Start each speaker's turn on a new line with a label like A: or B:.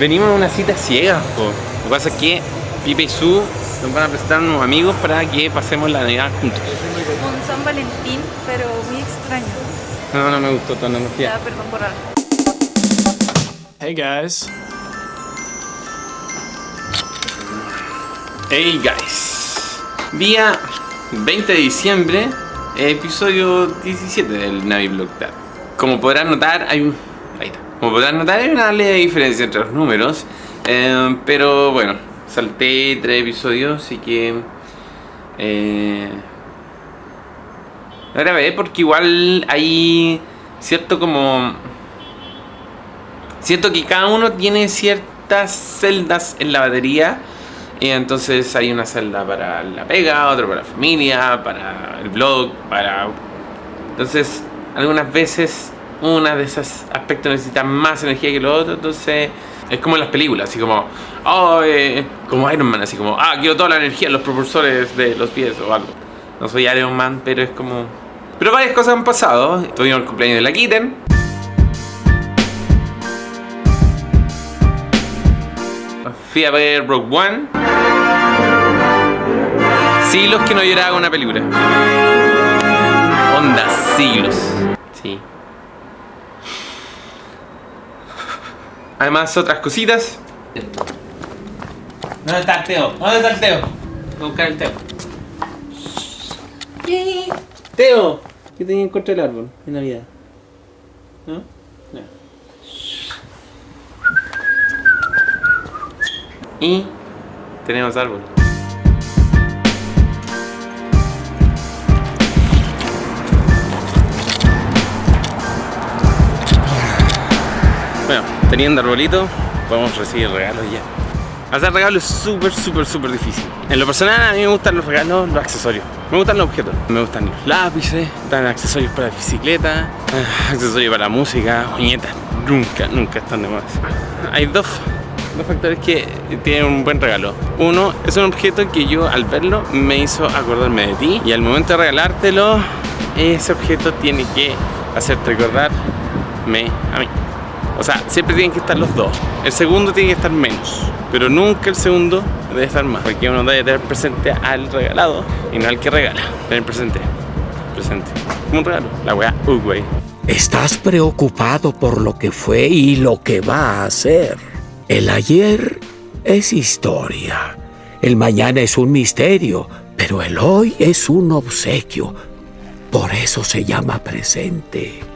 A: Venimos a una cita ciega, po. Lo que pasa es que Pipe y Su nos van a presentar unos amigos para que pasemos la Navidad juntos.
B: Un San Valentín, pero muy extraño.
A: No, no me gustó tu
B: Ya,
A: analogía.
B: perdón por algo.
C: Hey guys.
A: Hey guys. Día 20 de diciembre, episodio 17 del Navi Blog Tab. Como podrán notar, hay un. Ahí está. Como podrán notar, hay una leve diferencia entre los números. eh, pero bueno, salté tres episodios, así que. Eh, la grabé porque igual hay cierto como. Siento que cada uno tiene ciertas celdas en la batería. Y entonces hay una celda para la pega, otra para la familia, para el blog, para... Entonces, algunas veces una de esos aspectos necesita más energía que lo otro. Entonces, es como en las películas, así como... Oh, eh, como Iron Man, así como... Ah, quiero toda la energía en los propulsores de los pies o algo. No soy Iron Man, pero es como... Pero varias cosas han pasado. Tuvimos el cumpleaños de la Kitten. Fui a ver Rogue One. Siglos que no lloraba una película. Onda, siglos. Sí. Además, otras cositas. ¿Dónde está el Teo? ¿Dónde está el Teo? Voy a buscar el Teo. Teo, ¿qué tenía en contra del árbol en Navidad? ¿No? No. Y tenemos árbol. Bueno, teniendo arbolito, podemos recibir regalos ya. Hacer regalos es súper, súper, súper difícil. En lo personal, a mí me gustan los regalos, los accesorios. Me gustan los objetos. Me gustan los lápices, gustan accesorios para bicicleta, ah, accesorios para música, uñetas. Nunca, nunca están de más. Hay dos, dos factores que tienen un buen regalo. Uno, es un objeto que yo al verlo me hizo acordarme de ti. Y al momento de regalártelo, ese objeto tiene que hacerte recordarme a mí. O sea, siempre tienen que estar los dos. El segundo tiene que estar menos, pero nunca el segundo debe estar más. Porque uno debe tener presente al regalado y no al que regala. Tener presente, presente. Como un regalo, la weá Uruguay.
D: Estás preocupado por lo que fue y lo que va a ser. El ayer es historia. El mañana es un misterio, pero el hoy es un obsequio. Por eso se llama presente.